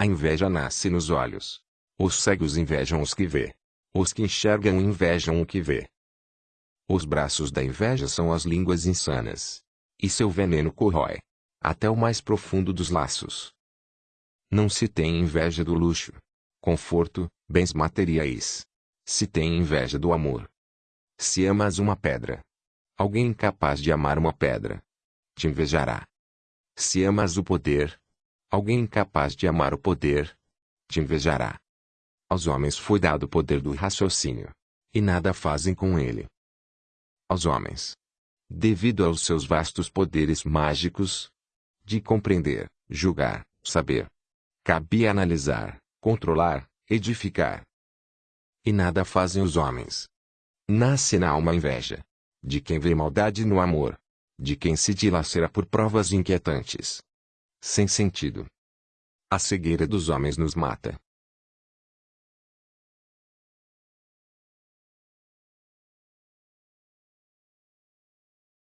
A inveja nasce nos olhos. Os cegos invejam os que vê. Os que enxergam invejam o que vê. Os braços da inveja são as línguas insanas. E seu veneno corrói. Até o mais profundo dos laços. Não se tem inveja do luxo, conforto, bens materiais. Se tem inveja do amor. Se amas uma pedra, alguém incapaz de amar uma pedra, te invejará. Se amas o poder, alguém incapaz de amar o poder, te invejará. Aos homens foi dado o poder do raciocínio. E nada fazem com ele. Aos homens. Devido aos seus vastos poderes mágicos. De compreender, julgar, saber. Cabia analisar, controlar, edificar. E nada fazem os homens. Nasce na alma inveja. De quem vê maldade no amor. De quem se dilacera por provas inquietantes. Sem sentido. A cegueira dos homens nos mata.